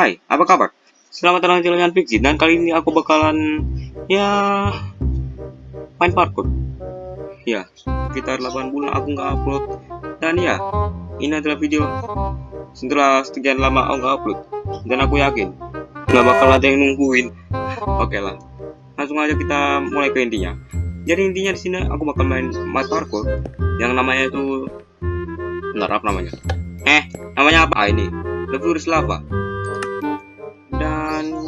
Hai, apa kabar? Selamat datang di channel Fiksi dan kali ini aku bakalan ya main parkour. Ya, sekitar 8 bulan aku nggak upload dan ya ini adalah video setelah sekian lama aku nggak upload dan aku yakin nggak bakal ada yang nungguin. Oke lah, langsung aja kita mulai ke intinya. Jadi intinya di sini aku bakal main main parkour yang namanya itu bentar apa namanya? Eh, namanya apa? Ah, ini The Furious Lava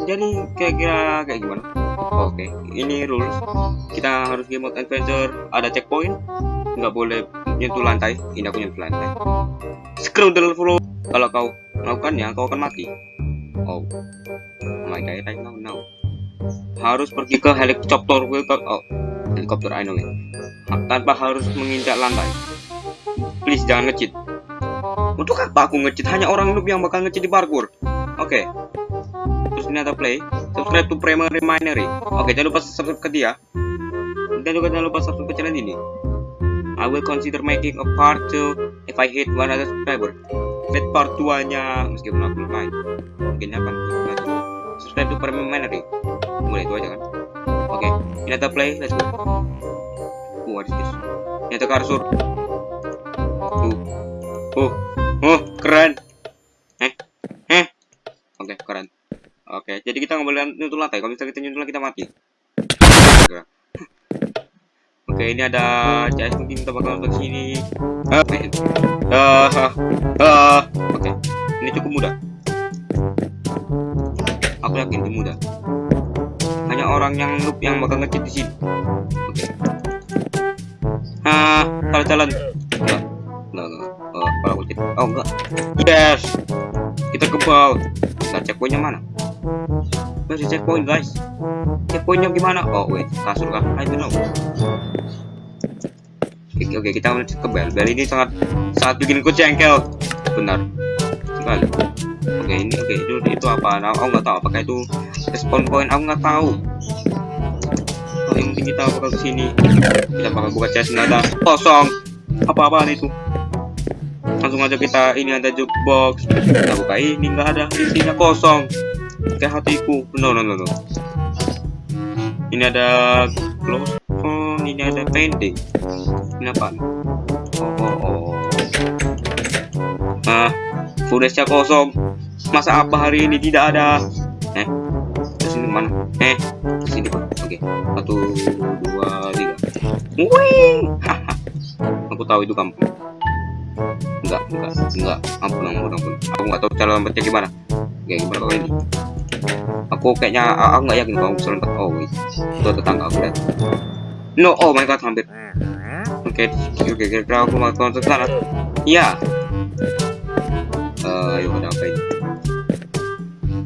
dan kira-kira kayak gimana? Oke ini rules. Kita harus game mode adventure. Ada checkpoint. Nggak boleh nyentuh lantai. Ini aku nyentuh lantai. The floor kalau kau melakukannya kau akan mati. Oh, oh my god I know now. Harus pergi ke helikopter. Oh helikopter I know it. Tanpa harus menginjak lantai. Please jangan ngecit. Untuk apa aku ngecit? Hanya orang noob yang bakal ngecit di parkour. Oke. okay terus ada play subscribe to primary minery oke jangan lupa subscribe ke dia. Dan juga jangan lupa subscribe ke channel ini. I will consider making a part 2 if I hit 100 subscriber. Net part 2 nya meskipun aku lumayan mungkin akan subscribe to primary minery mulai itu aja kan? Oke ini ada play let's go. Oh, what is this cursor tuh. Oh oh keren eh eh oke okay, keren Oke, jadi kita nggak boleh nyentuh lantai. Kalau misalnya kita nyentuh kita mati. Oke, ini ada CS mungkin kita bakal ke sini. Oke. Uh, uh. Oke, ini cukup mudah. Aku yakin ini mudah. Hanya orang yang noob yang bakal ngecit di sini. Oke. Ah, kalau jalan. Enggak. Enggak, enggak. Oh, kalau ngecit. Oh, enggak. Yes. Kita kebal. Nah, checkpointnya mana? Masih checkpoint guys. Checkpointnya gimana? Oh wait, kasur kah? I don't know. Oke, oke kita ke bel. Bel ini sangat sangat bikin ku jengkel. Benar. Sekali. Oke ini oke itu itu apa? Nah, aku nggak tahu apakah itu respawn point. Aku nggak tahu. Oh, yang penting kita bakal ke sini. Kita bakal buka chest nggak ada kosong. Apa-apaan itu? Langsung aja kita ini ada jukebox. Kita buka ini nggak ada isinya kosong kayak hatiku. No no no no. Ini ada close oh ini ada pending ini apa? Oh oh oh. Ah footage kosong. Masa apa hari ini tidak ada? Eh terus ini mana? Eh sini oke. Satu dua tiga. Wih! Aku tahu itu kampung enggak enggak enggak. Ampun ampun ampun aku nggak tahu cara lombatnya gimana. Gimana kalau ini aku kayaknya aku nggak yakin kalau lompat oh itu tetangga aku lihat no oh my god hampir. Oke okay, oke okay, kira aku mau ke sana. Iya. Uh, yuk ada apa ini?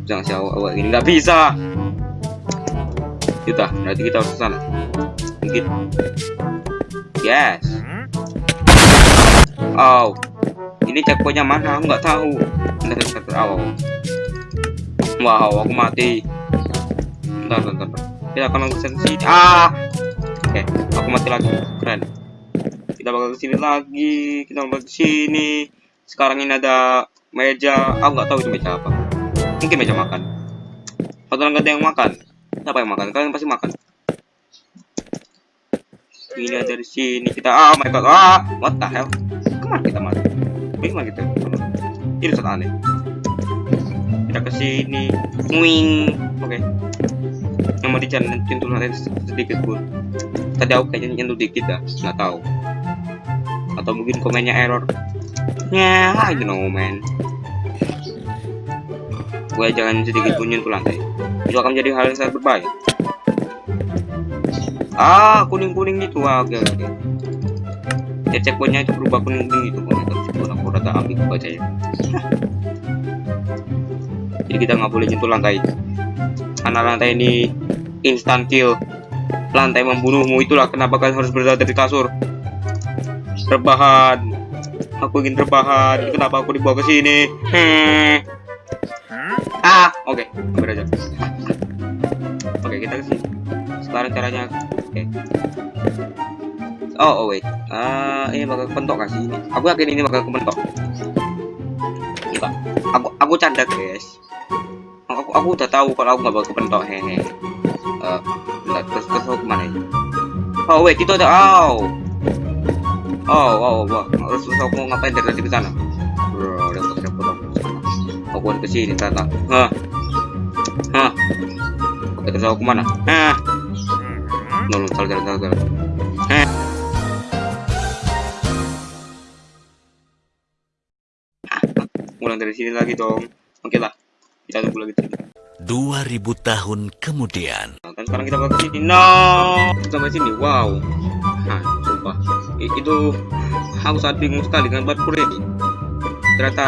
Jangan si awak ini nggak bisa. Kita berarti kita harus ke sana. Mungkin. Yes. Oh ini checkpointnya mana? Aku nggak tahu. Bentar bentar awal wow aku mati. Bentar bentar kita akan langsung sini ah! Oke okay, aku mati lagi. Keren. Kita bakal ke sini lagi. Kita bakal ke sini. Sekarang ini ada meja. Aku nggak tahu itu meja apa. Mungkin meja makan. Atau nggak ada yang makan. Siapa yang makan? Kalian pasti makan. Ini ada di sini. Kita ah oh my ah what the hell? Ke mana kita mati? Bagaimana kita. Ini sangat aneh kita ke sini wing oke okay. yang mau dijalan nyentuh nanti sedikit pun tadi aku kayaknya nyentuh dikit ya nggak tahu atau mungkin komennya error ya yeah, I know man gue jangan sedikit pun nyentuh lantai itu akan menjadi hal yang sangat berbahaya ah kuning kuning itu ah, oke oke ya checkpointnya itu berubah kuning kuning itu kalau aku rata ambil baca ya jadi kita nggak boleh nyentuh lantai. Karena lantai ini instant kill. Lantai membunuhmu itulah kenapa kalian harus berada di kasur. Rebahan. Aku ingin rebahan. Kenapa aku dibawa ke sini? Hmm. ah oke. Okay. aja. Oke okay, kita ke sini. Sekarang caranya oke. Okay. oh, oh wait. Uh, ini bakal kepentok kasih ini? Aku yakin ini bakal kepentok. Enggak aku aku canda guys aku aku udah tahu kalau aku nggak bakal kepentok hehe. Uh, bentar, terus terus aku ke mana ini? Oh wait itu ada oh. Oh oh wah terus terus aku mau ngapain dari tadi ke sana? Bro repot aku aku harus ke sini ternyata hah? Hah? Terus aku ke mana? Hah? Nolong salah salah salah salah. Hah? Ulang dari sini lagi dong. Oke lah kita tunggu lagi sini 2000 tahun kemudian. Nah, kan sekarang kita ke sini. No! Sampai sini wow. Nah sumpah. I- itu aku sangat bingung sekali dengan parkour ini. Ternyata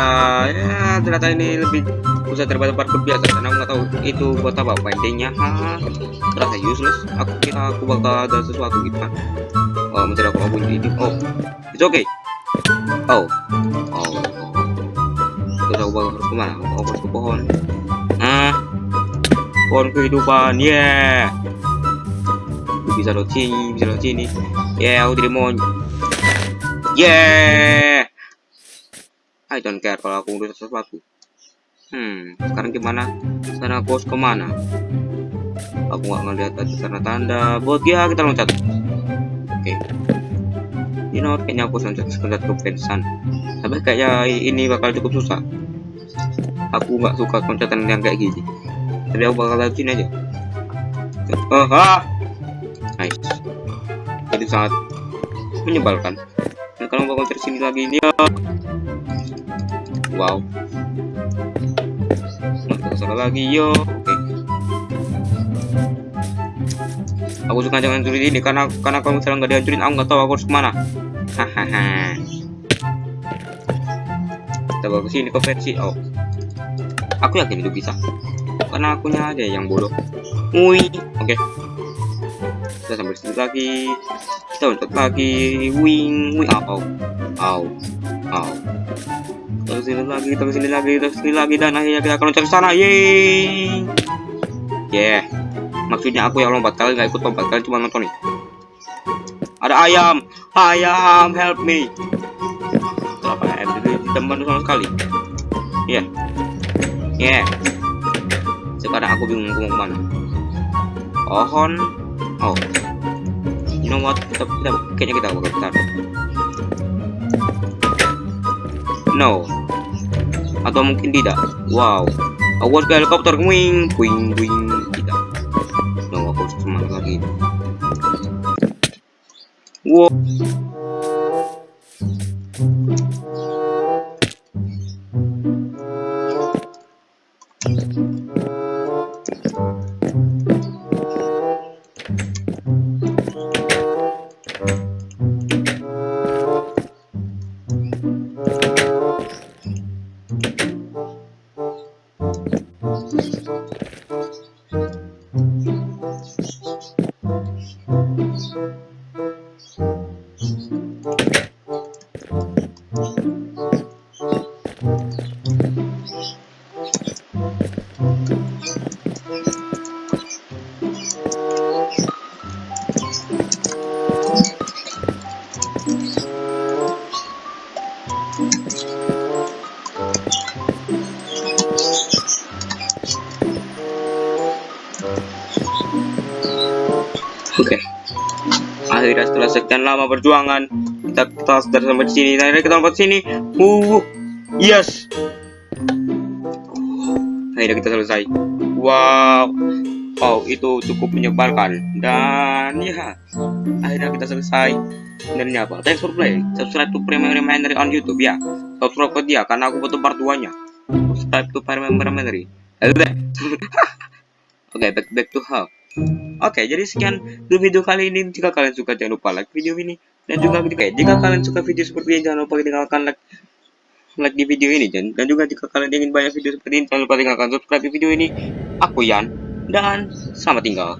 ya ternyata ini lebih susah daripada parkour biasa. Karena aku nggak tahu itu buat apa pendingnya terasa useless. Aku kira aku bakal ada sesuatu gitu kan. Oh mencari aku bunyi ini oh it's okay. Oh. Oh, aku bakal harus ke mana harus ke pohon. Ah pohon kehidupan yeah. Aku bisa lewat sini bisa lewat sini yeah aku tidak mau yeah. I don't care kalau aku udah sesuatu. Hmm sekarang gimana? Sana harus ke mana? Aku nggak ngeliat tadi karena tanda. Buat ya kita loncat. Oke you know kayaknya aku loncat loncat ke pensan tapi kayaknya ini bakal cukup susah. Aku nggak suka loncatan yang kayak gini. Jadi aku bakal sini aja. Oh ah! Nice. Jadi sangat menyebalkan. Dan kalau bakal sini lagi ini ya wow. Mantap salah lagi yo. Oke. Aku suka jangan hancurin ini karena karena kalau misalnya nggak dihancurin aku nggak tahu aku harus ke mana hahaha. Kita bawa ke sini ke versi. Oh. Aku yakin itu bisa. Karena akunya aja yang bodoh. Wui oke. Kita sampai sini lagi. Kita loncat lagi. Wing wing. Au au au. Terus sini lagi terus sini lagi terus sini lagi. Dan akhirnya kita akan loncat ke sana. Yeay. Yeah. Maksudnya aku yang lompat. Kalian nggak ikut lompat. Kalian cuma nonton nih ada ayam ayam help me. Apa ayam itu tidak membantu sama sekali? Ya yeah. yeah. sekarang aku bingung mau ke mana. Pohon. Oh. You know what? Kita, kita kayaknya kita bakal besar no. Atau mungkin tidak. Wow. Harus ke helikopter. Wing wing wing wow Oke. Akhirnya setelah sekian lama perjuangan, kita sudah sampai di sini. Akhirnya kita sampai sini. Uh, yes. Akhirnya kita selesai. Wow. Oh, itu cukup menyebalkan. Dan ya, akhirnya kita selesai. Dan ini apa? Thanks for playing. Subscribe to Premium Reminder on YouTube ya. Subscribe ke dia karena aku butuh part 2 nya. Subscribe to Premium Reminder. Oke, back back to how. Oke, jadi sekian dulu video kali ini. Jika kalian suka, jangan lupa like video ini. Dan juga jika, jika kalian suka video seperti ini, jangan lupa tinggalkan like, like di video ini. Dan, dan juga jika kalian ingin banyak video seperti ini, jangan lupa tinggalkan subscribe di video ini. Aku Yan, dan selamat tinggal.